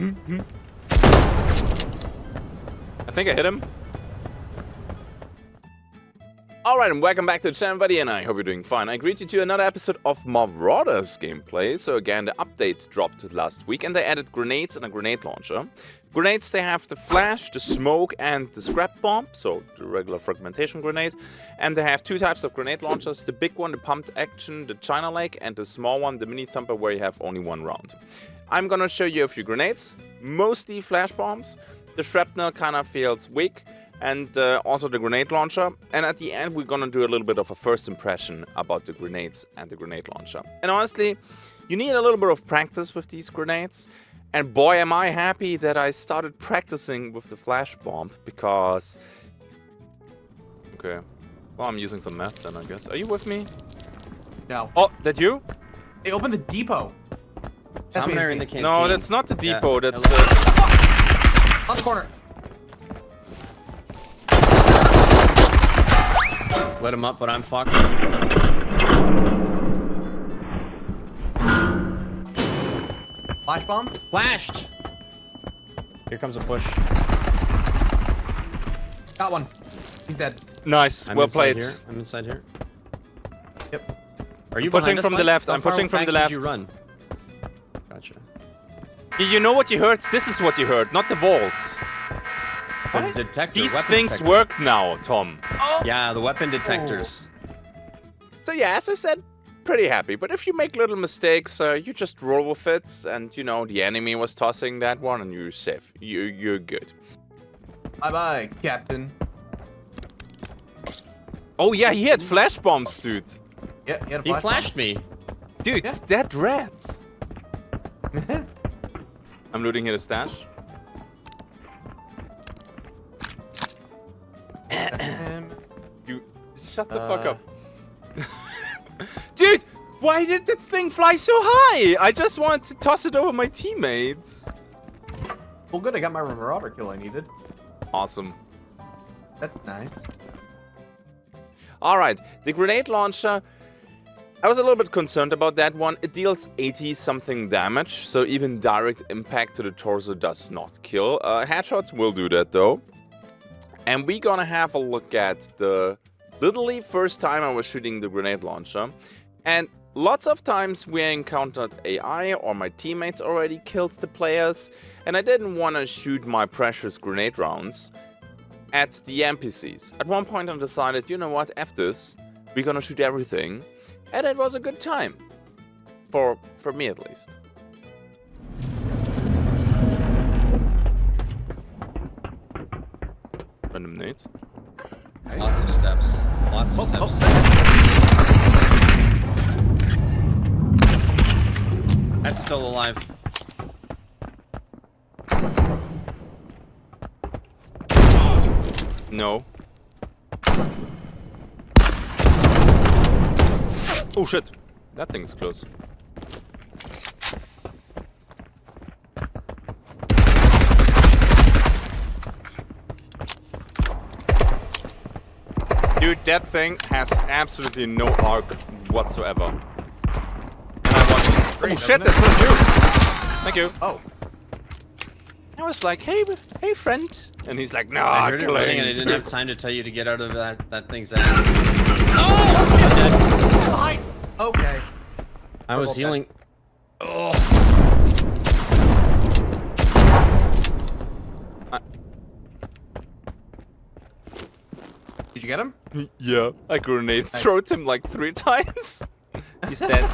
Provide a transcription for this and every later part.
I think I hit him. Alright, and welcome back to the channel, buddy, and I hope you're doing fine. I greet you to another episode of Marauders gameplay. So again, the update dropped last week, and they added grenades and a grenade launcher. Grenades, they have the flash, the smoke, and the scrap bomb, so the regular fragmentation grenade. And they have two types of grenade launchers, the big one, the pumped action, the China Lake, and the small one, the mini thumper, where you have only one round. I'm gonna show you a few grenades, mostly flash bombs. The shrapnel kind of feels weak, and uh, also the grenade launcher. And at the end, we're gonna do a little bit of a first impression about the grenades and the grenade launcher. And honestly, you need a little bit of practice with these grenades. And boy, am I happy that I started practicing with the flash bomb because... Okay. Well, I'm using some meth then, I guess. Are you with me? No. Oh, that you? They opened the depot. That's Tom me, and I are that's in the me. canteen. No, that's not the Yeah. depot. That's Hello. the... On the corner. Let him up, but I'm fucked. Flash bomb. Flashed! Here comes a push. Got one. He's dead. Nice. I'm well inside played. Here. I'm inside here. Yep. Are you pushing behind us, from the left. How I'm pushing from back the did left. you run? Gotcha. You- You know what you heard? This is what you heard, not the vaults. The detector. These things detector. work now, Tom. Yeah, the weapon detectors. So yeah, as I said, pretty happy. But if you make little mistakes, uh, you just roll with it. And you know, the enemy was tossing that one and you're safe. You, you're good. Bye bye, Captain. Oh yeah, he had flash bombs, dude. Yeah, he had a He flash flashed me. Dude, Yeah. that rat. I'm looting here the stash. Um, You shut the Uh. fuck up. Dude, why did the thing fly so high? I just wanted to toss it over my teammates. well, good. I got my Marauder kill I needed. Awesome. That's nice. Alright, the grenade launcher. I was a little bit concerned about that one. It deals 80 something damage, so even direct impact to the torso does not kill. Uh, headshots will do that though. And we're gonna have a look at the literally first time I was shooting the grenade launcher. And lots of times we encountered AI or my teammates already killed the players. And I didn't want to shoot my precious grenade rounds at the NPCs. At one point I decided, you know what, F this, we're gonna shoot everything. And it was a good time. For, for me at least. Random nades. Lots of steps. Lots of Oh, oh. steps. oh. That's still alive. No. Oh shit. That thing's close. Dude, that thing has absolutely no arc whatsoever. And I want oh shit, doesn't that's not you! Thank you. Oh. I was like, hey, hey friend. And he's like, no, I heard it killing." running and I didn't have time to tell you to get out of that, that thing's ass. Oh, Behind. Okay. I was Double healing. Did you get him? Yeah. I grenade Nice. throwed him like three times. He's dead.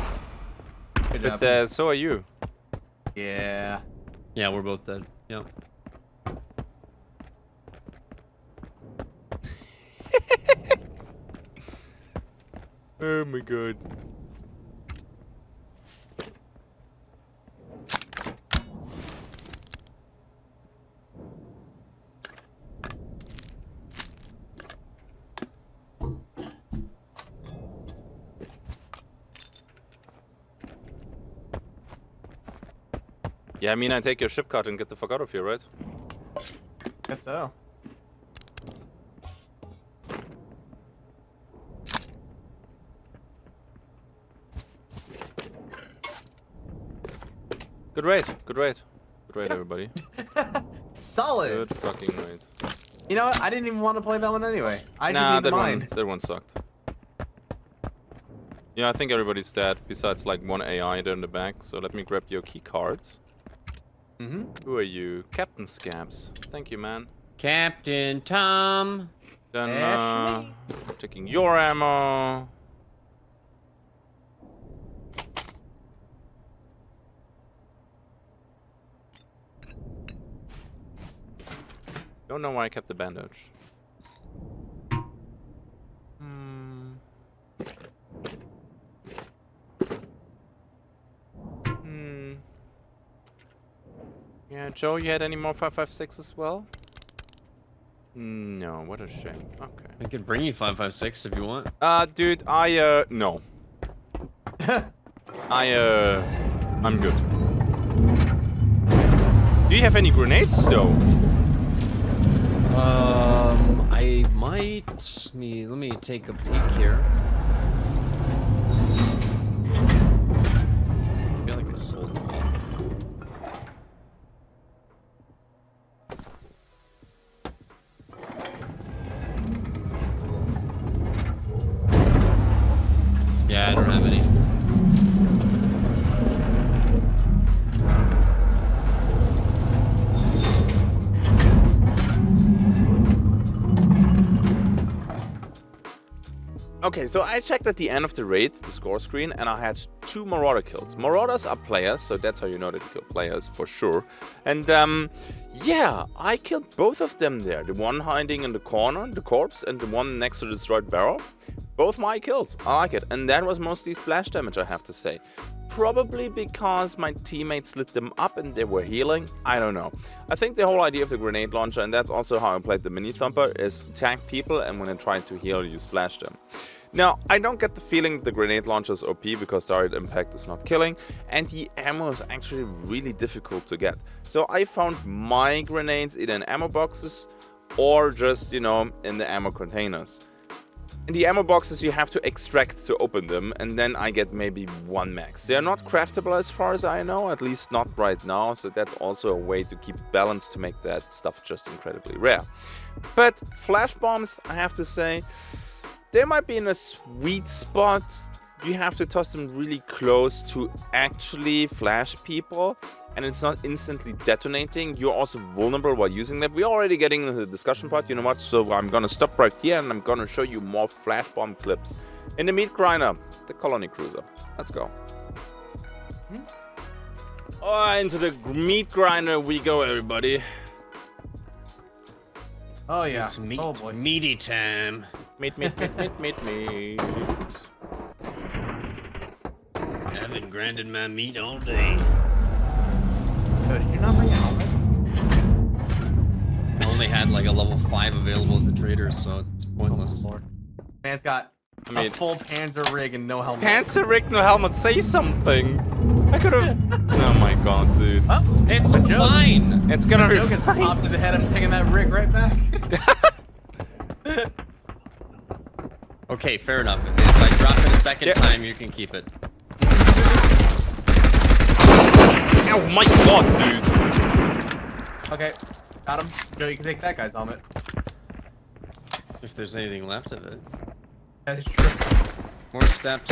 Good but job. uh, so are you. yeah. Yeah, we're both dead. Yep. Oh my god. Yeah, I mean, I take your ship card and get the fuck out of here, right? Guess so. Good raid, good raid. Good raid, everybody. Solid. Good fucking raid. You know what? I didn't even want to play that one anyway. I nah, that mine. one, that one sucked. Yeah, I think everybody's dead, besides like one AI there in the back. So let me grab your key card. Mm-hmm. Who are you? Captain Scabs. Thank you, man. Captain Tom. Then, uh, taking your ammo. Don't know why I kept the bandage. Yeah, Joe, you had any more 556 as well? No, what a shame. Okay. I could bring you 556 if you want. Uh, dude, I, uh, no. I, uh, I'm good. Do you have any grenades, though? Um, I might. Me let me take a peek here. Okay, so I checked at the end of the raid, the score screen, and I had two Marauder kills. Marauders are players, so that's how you know that you kill players, for sure. And, um, yeah, I killed both of them there. The one hiding in the corner, the corpse, and the one next to the destroyed barrel. Both my kills. I like it. And that was mostly splash damage, I have to say. Probably because my teammates lit them up and they were healing. I don't know. I think the whole idea of the grenade launcher, and that's also how I played the mini thumper, is tag people and when they try to heal, you splash them. Now, I don't get the feeling the grenade launcher is OP because direct impact is not killing, and the ammo is actually really difficult to get. So I found my grenades either in ammo boxes or just, you know, in the ammo containers. In the ammo boxes you have to extract to open them and then I get maybe one max. They are not craftable as far as I know, at least not right now, so that's also a way to keep balance to make that stuff just incredibly rare. But flash bombs, I have to say, they might be in a sweet spot. You have to toss them really close to actually flash people and it's not instantly detonating. You're also vulnerable while using them. We're already getting into the discussion part, you know what? So I'm gonna stop right here and I'm gonna show you more flash bomb clips. In the meat grinder, the colony cruiser. Let's go. Hmm? Oh, into the meat grinder we go, everybody. Oh yeah. It's meat, Oh boy. meaty time. Meat, meat, meat, meat, meat, meat. I haven't grinded my meat all day. Oh, did you not bring a helmet? I only had like a level 5 available at the trader, so it's pointless. Oh, Lord. Man's got I mean, a full Panzer rig and no helmet. Panzer rig, no helmet, say something. I could have. oh my god, dude. Oh, It's fine! It's gonna be Joke has fine. popped in the head. I'm taking that rig right back. Okay, fair enough. If, if I drop it a second Yeah. time, you can keep it. Oh my god, dude. okay, got him. Joe, you can take that guy's helmet. If there's anything left of it. That is true. More steps.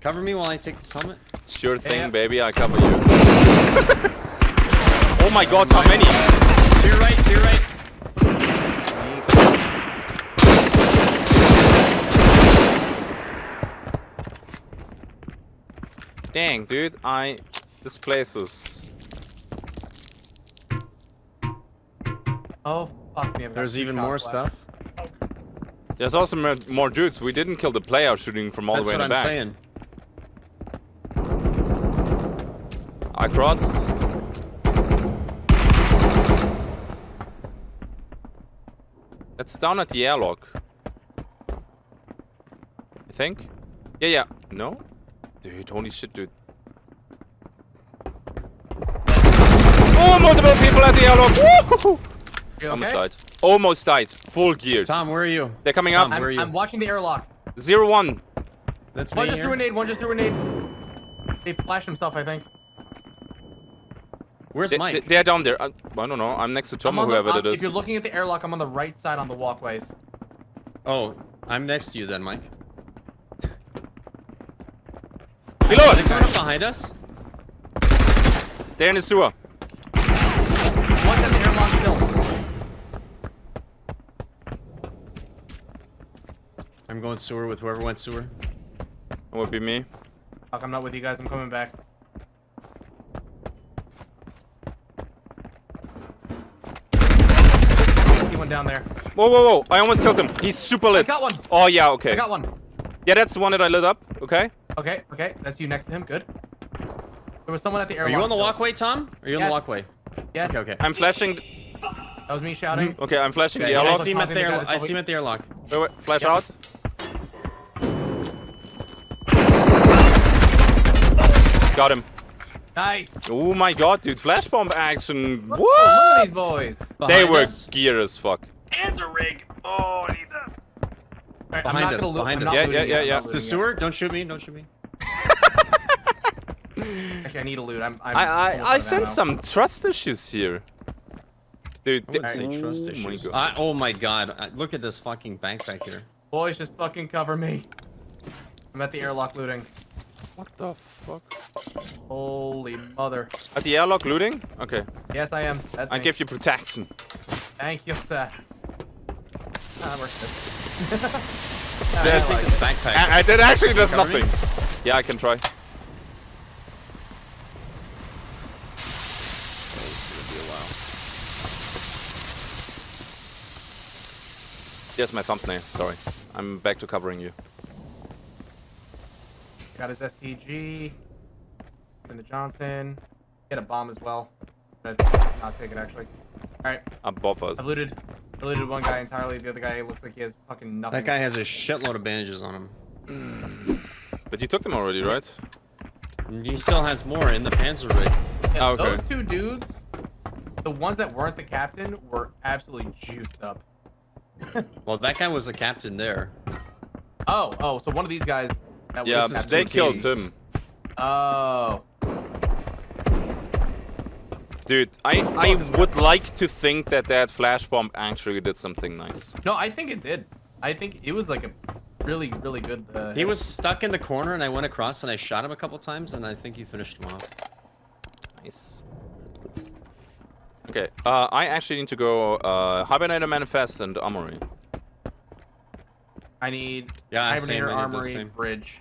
Cover me while I take this helmet. Sure thing, Yeah. baby, I cover you. oh my god, how many? To your right, to your right. Dang, dude, I. This place is. Oh fuck me! I've There's even more left. stuff. There's also more, more dudes. We didn't kill the player shooting from all That's the way what in the I'm back. saying. I crossed. That's down at the airlock. I think. Yeah, yeah. No? Dude, holy shit, dude. Oh, multiple people at the airlock! Woohoo! You Almost okay? died. Almost died. Full gear. Tom, where are you? They're coming Tom, up. where are I'm, you? I'm watching the airlock. Zero one. That's me One just here. threw a nade. One just threw a nade. They flashed himself, I think. Where's They, Mike? they- they're down there. I, I don't know. I'm next to Tom I'm or on the- whoever I'm- If you're looking at the airlock, I'm on the right side on the walkways. Oh, I'm next to you then, Mike. Below Are they us! coming up behind us? They're in the sewer. One's in the airlock still. I'm going sewer with whoever went sewer. It would be me. Fuck, I'm not with you guys. I'm coming back. See one down there. Whoa, whoa, whoa. I almost killed him. He's super lit. I lit. got one. Oh, yeah, okay. I got one. Yeah, that's the one that I lit up. Okay. Okay, okay. That's you next to him. Good. There was someone at the airlock. Are you on the still. walkway, Tom? Are you on the Yes. walkway? Yes. Okay, okay. I'm flashing. That was me shouting. Mm-hmm. Okay, I'm flashing Okay, the I I see him at the to the air I see him at the airlock. Wait, wait. Flash Yep. out. Got him. Nice. Oh my god, dude. Flash bomb action. Look What? at these boys. They were us. gear as fuck. Answer rig. Oh, I need I'm Behind not us, gonna behind us. Yeah, yeah, yeah, yeah. The looting yet. sewer? Don't shoot me, don't shoot me. Actually, I need a loot. I'm. I'm I almost I, I sense some trust issues here. Dude, I wouldn't say trust oh my issues. God. I, oh my god, I- look at this fucking backpack here. Boys, just fucking cover me. I'm at the airlock looting. What the fuck? Holy mother. At the airlock looting? Okay. Yes, I am. That's I me. give you protection. Thank you, sir. Ah, that works good. Yeah, I take like this backpack. I, I, that actually does cover me? nothing. Yeah, I can try. Here's my thumbnail. Sorry. I'm back to covering you. Got his STG. And the Johnson. Get a bomb as well. But not take it actually. Alright, Above us. I looted. I looted one guy entirely. The other guy looks like he has fucking nothing. That guy has a shitload of bandages on him. But you took them already, right? And he still has more in the panzer rig. Yeah, Oh, okay. Those two dudes, the ones that weren't the captain, were absolutely juiced up. Well, that guy was the captain there. Oh, oh, so one of these guys. That Yeah, was they killed teams. him. Oh. Dude, I, I would like to think that that flash bomb actually did something nice. No, I think it did. I think it was like a really, really good. Uh, He was stuck in the corner and I went across and I shot him a couple times and I think you finished him off. Nice. Okay, uh, I actually need to go uh, Hibernator Manifest and Armory. I need Yeah, Hibernator I need the Armory same. Bridge.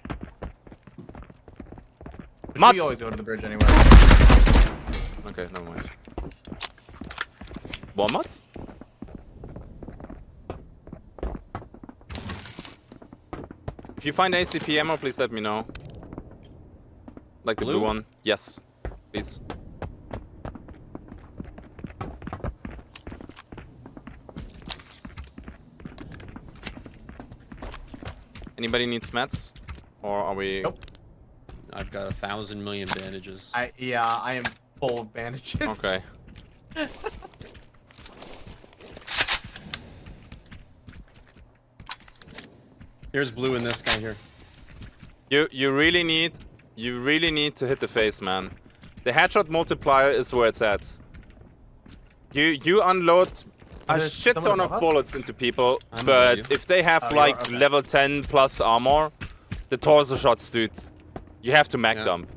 Which Mutts! We always go to the bridge anyway. Okay, never mind. Walmart? If you find ACP ammo, please let me know. Like the blue, Blue? one. Yes, please. Anybody needs mats? Or are we... Nope. I've got a thousand million bandages. I yeah, I am full of bandages. Okay. Here's blue in this guy here. You you really need you really need to hit the face, man. The headshot multiplier is where it's at. You you unload a shit ton of us? bullets into people, I'm but if they have Oh, like Okay. level 10 plus armor, the torso shots, dude, you have to mag Yeah. dump.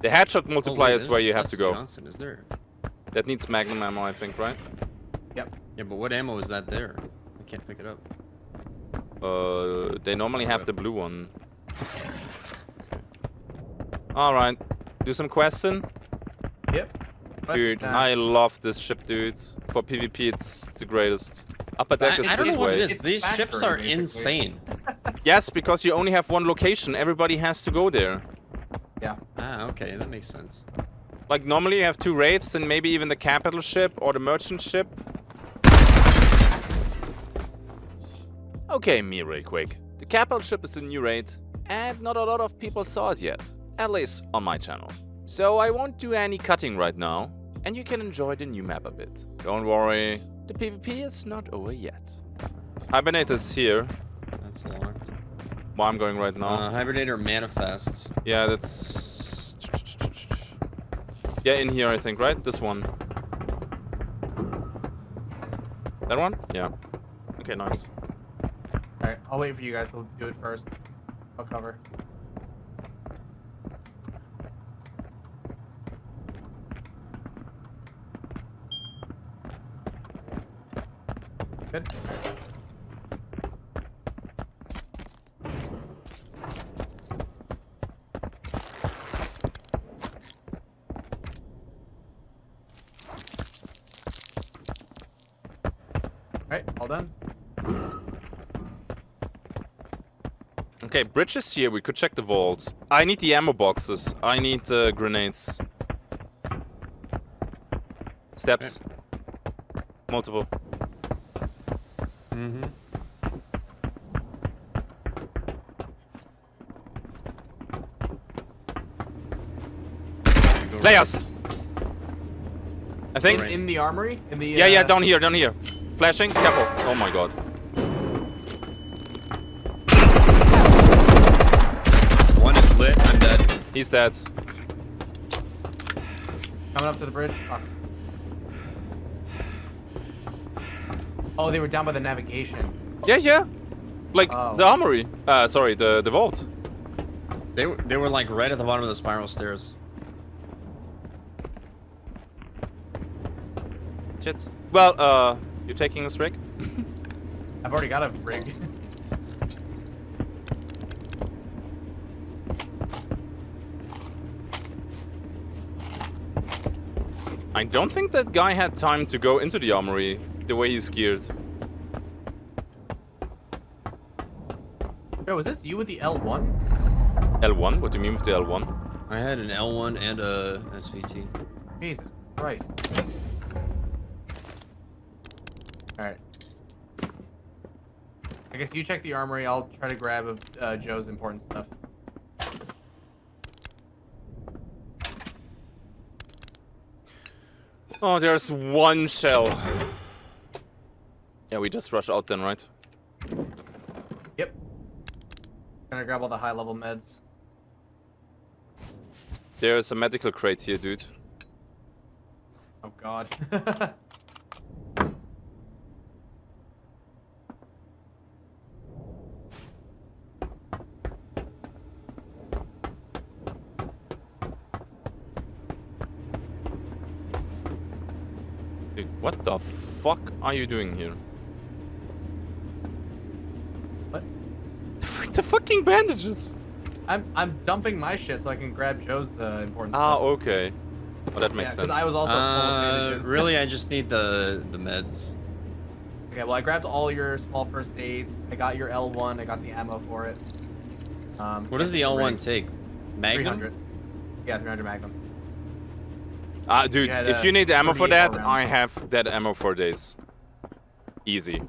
The headshot Oh, multiplier is where you have to go. Johnson is there? That needs magnum ammo, I think, right? Yep. Yeah, but what ammo is that there? I can't pick it up. Uh, they normally have the blue one. All right, do some questing. Yep. Dude. I love this ship, dude. For PvP, it's the greatest. Upper I, deck is I don't this know what way. it is. These ships are basically. insane. Yes, because you only have one location. Everybody has to go there. Yeah. Ah, okay, that makes sense. Like normally you have two raids and maybe even the capital ship or the merchant ship. Okay, me real quick. The capital ship is a new raid and not a lot of people saw it yet. At least on my channel. So I won't do any cutting right now and you can enjoy the new map a bit. Don't worry, the PvP is not over yet. Hibernate is here. That's locked. Where I'm going right now. Uh, Hibernator Manifest. Yeah, that's. Yeah, in here, I think, right? This one. That one? Yeah. Okay, nice. Alright, I'll wait for you guys to do it first. I'll cover. Good. Alright, all done. Okay, bridge is here. We could check the vault. I need the ammo boxes. I need uh, grenades. Steps. Multiple. Mm-hmm. Players! I think. In, the armory? In the Yeah, yeah, uh, down here, down here. Flashing, careful. Oh my god. One is lit. I'm dead. He's dead. Coming up to the bridge. Fuck. Oh, they were down by the navigation. Yeah, yeah. Like Oh. the armory. Uh, sorry, the the vault. They were they were like right at the bottom of the spiral stairs. Shit. Well, uh, you're taking this rig? I've already got a rig. I don't think that guy had time to go into the armory the way he's geared. Yo, was this you with the L1? L1? What do you mean with the L1? I had an L1 and a SVT. Jesus Christ. Alright. I guess you check the armory, I'll try to grab uh, Joe's important stuff. Oh, there's one shell. Yeah, we just rush out then, right? Yep. Gonna grab all the high level meds. There's a medical crate here, dude. Oh god. Dude, what the fuck are you doing here? what? the fucking bandages! I'm I'm dumping my shit so I can grab Joe's uh, important Ah, stuff. okay. Well, that makes Yeah, sense. because I was also full Uh, bandages. really, I just need the the meds. Okay, well I grabbed all your small first aids. I got your L1. I got the ammo for it. Um, What does the L1 take? Magnum. 300. Yeah, 300 Magnum. Ah, dude, You had, if uh, you need ammo for that. I have that ammo for days. Easy.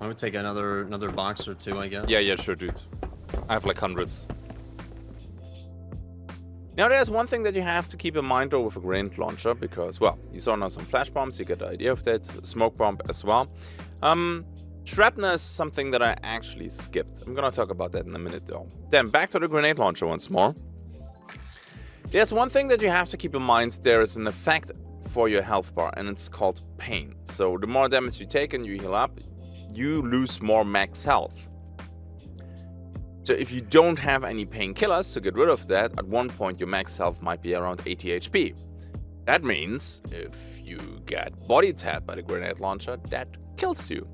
I would take another another box or two, I guess. Yeah, yeah, sure, dude. I have like hundreds. Now, there's one thing that you have to keep in mind though with a grenade launcher, because, well, you saw now some flash bombs, you get the idea of that, smoke bomb as well. Um, shrapnel is something that I actually skipped. I'm gonna talk about that in a minute though. Then, back to the grenade launcher once more. There's one thing that you have to keep in mind, there is an effect for your health bar, and it's called pain. So the more damage you take and you heal up, you lose more max health. So if you don't have any painkillers to get rid of that, at one point your max health might be around 80 HP. That means if you get body tapped by the grenade launcher, that kills you.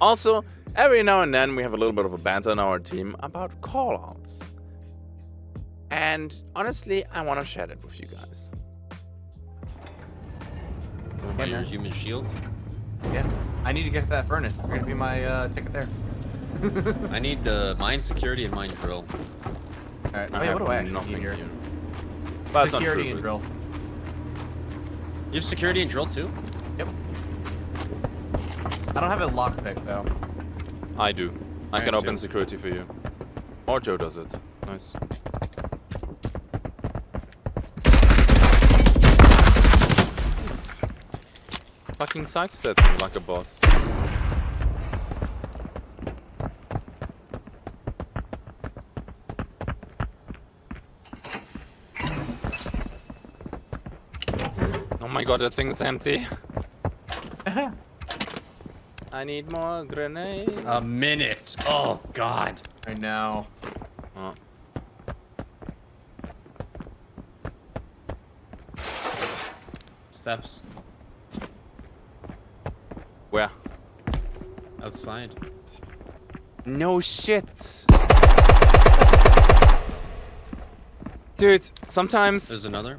Also, every now and then we have a little bit of a banter in our team about callouts. And honestly, I want to share that with you guys. What about your human shield? Yeah. I need to get to that furnace. You're gonna be my uh, ticket there. I need uh, mine security and mine drill. Alright. Oh, I yeah, have what do I actually nothing need here? here. But Security true, and drill. You have security and drill too? Yep. I don't have a lockpick though. I do. I I can open too. security for you. Or Joe does it. Nice. Fucking sidestep me like a boss. Oh my god, that thing's empty. I need more grenades. A minute. Oh God. I know. Oh. Steps Where? Outside. No shit. Dude, sometimes There's another.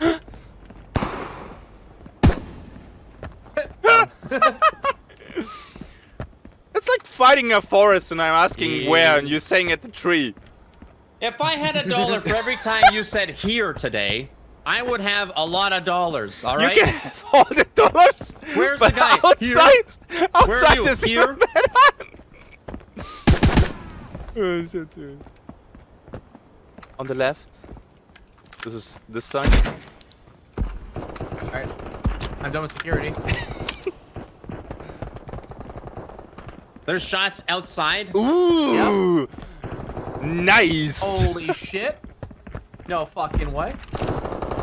it's like fighting a forest and I'm asking Yeah. where and you're saying at the tree. if I had a dollar for every time you said here today, I would have a lot of dollars. All right. You can have all the dollars. Where's the guy? Here? Outside, outside Where is Here? Oh, shit, dude. On the left. This is this side. Alright. I'm done with security. There's shots outside. Ooh. Nice. Holy shit. No fucking way.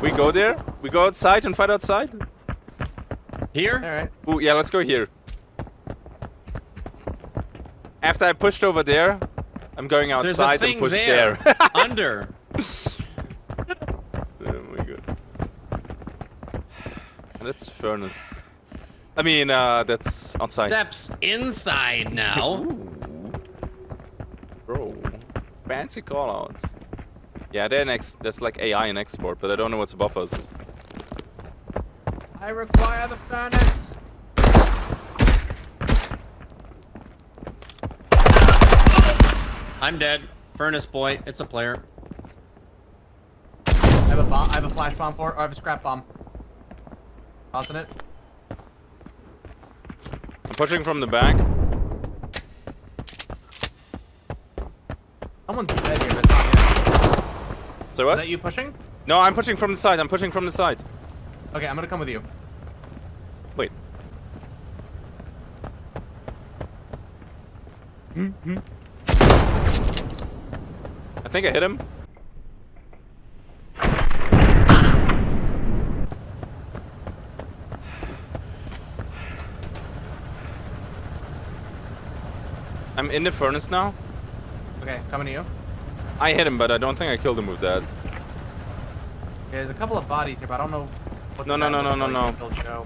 We go there. We go outside and fight outside. Here. Alright. Ooh, yeah, let's go here. After I pushed over there, I'm going outside and push there. there. Under. oh my god. That's furnace. I mean, uh, that's outside. Steps inside now. Ooh. Bro. Fancy callouts. Yeah, they're next. There's like AI in export, but I don't know what's above us. I require the furnace. I'm dead. Furnace boy. It's a player. I have a bomb. I have a flash bomb for it. Or I have a scrap bomb. Tossing it. I'm pushing from the back. Someone's dead here. So Is that you pushing? No, I'm pushing from the side. I'm pushing from the side. Okay, I'm gonna come with you. Wait. Hmm? I think I hit him. I'm in the furnace now. Okay, coming to you. I hit him, but I don't think I killed him with that. Okay, there's a couple of bodies here, but I don't know. What No, the no, guy no, no, no, no.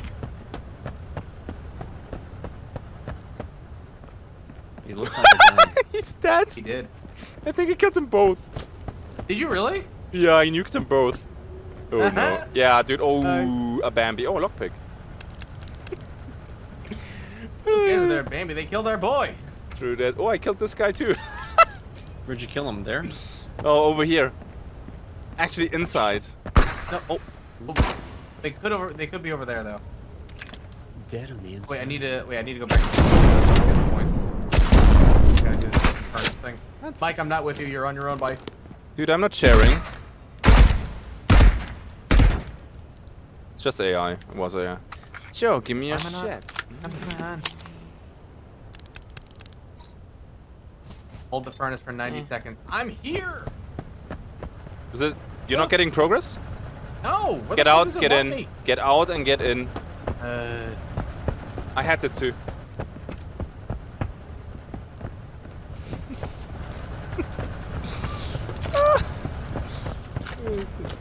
He'll looked like. He's dead. He did. I think he killed them both. Did you really? Yeah, I nuked them both. Oh no. Yeah, dude. Oh, Nice. a Bambi. Oh, a lockpick. Who cares if they're Bambi? They killed our boy. True that. Oh, I killed this guy too. Where'd you kill him? There. oh, over here. Actually, inside. No. Oh, Oh, They could over. They could be over there though. Dead on the inside. Wait, I need to. Wait, I need to go back. To get the points. Gotta do this furnace thing. Mike, I'm not with you. You're on your own, bike. dude, I'm not sharing. It's just AI. It was AI. Joe, give me a Why am I not- shit. Come on. Hold the furnace for 90 Mm. seconds. I'm here. Is it? You're not getting progress? No. where Get out, get in. me? Get out and get in. Uh, I had it too.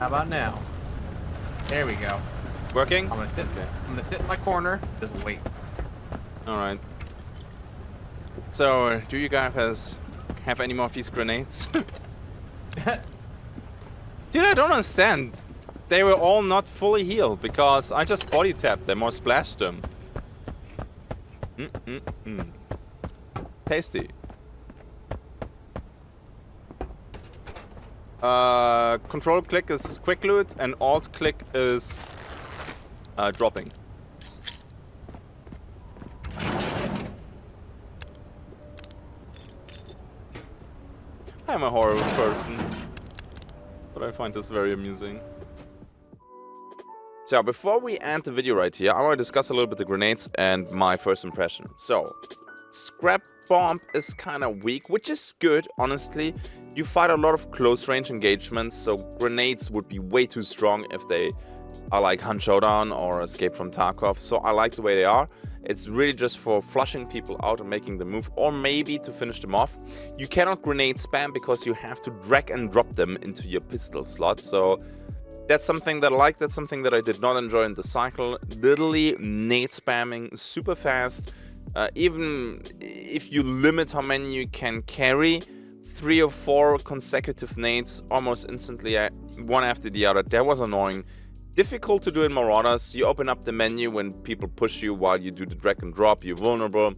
how about now? There we go. Working? I'm gonna sit. Okay. I'm gonna sit in my corner. Just wait. Alright. So, do you guys has, have any more of these grenades? Dude, I don't understand. They were all not fully healed because I just body tapped them or splashed them. Mm -mm -mm. Tasty. Uh, control click is quick loot and alt click is uh, dropping. I'm a horrible person, but I find this very amusing. So, before we end the video right here, I want to discuss a little bit the grenades and my first impression. So, Scrap Bomb is kind of weak, which is good, honestly. You fight a lot of close range engagements, so grenades would be way too strong if they I like Hunt Showdown or Escape from Tarkov, so I like the way they are. It's really just for flushing people out and making them move, or maybe to finish them off. You cannot grenade spam because you have to drag and drop them into your pistol slot, so that's something that I like, that's something that I did not enjoy in the cycle. Literally nade spamming super fast, uh, even if you limit how many you can carry, three or four consecutive nades almost instantly, uh, one after the other, that was annoying. Difficult to do in Marauders. You open up the menu when people push you while you do the drag and drop. You're vulnerable.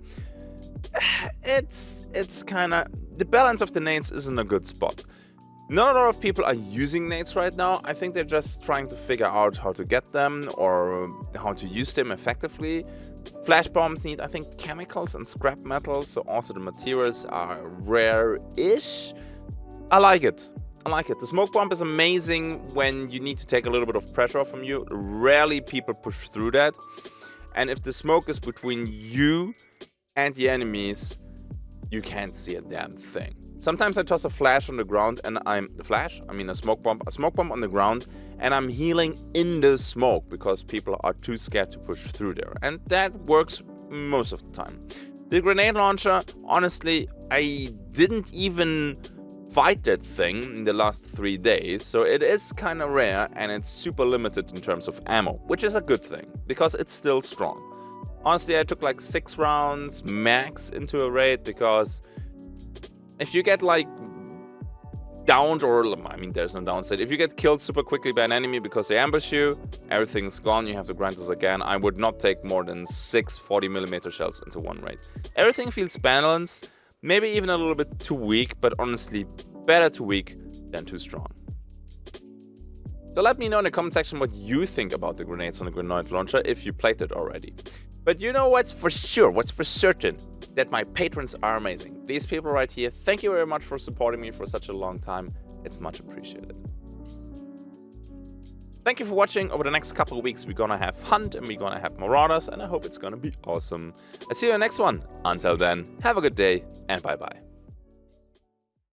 It's it's kind of the balance of the nades is in a good spot. Not a lot of people are using nades right now. I think they're just trying to figure out how to get them or how to use them effectively. Flash bombs need, I think, chemicals and scrap metals, so also the materials are rare-ish. I like it. I like it. The smoke bomb is amazing when you need to take a little bit of pressure off from you. Rarely people push through that. And if the smoke is between you and the enemies, you can't see a damn thing. Sometimes I toss a flash on the ground and I'm the flash, I mean a smoke bomb, a smoke bomb on the ground and I'm healing in the smoke because people are too scared to push through there. And that works most of the time. The grenade launcher, honestly, I didn't even fight that thing in the last three days, so it is kind of rare and it's super limited in terms of ammo, which is a good thing, because it's still strong. Honestly, I took like six rounds max into a raid because if you get like downed or I mean there's no downside if you get killed super quickly by an enemy because they ambush you everything's gone you have to grind this again I would not take more than six 40 millimeter shells into one raid everything feels balanced maybe even a little bit too weak but honestly better too weak than too strong so let me know in the comment section what you think about the grenades on the grenade launcher if you played it already but you know what's for sure what's for certain that my patrons are amazing. These people right here, thank you very much for supporting me for such a long time. It's much appreciated. Thank you for watching. Over the next couple of weeks, we're gonna have Hunt and we're gonna have Marauders, and I hope it's gonna be awesome. I see you in the next one. Until then, have a good day and bye bye.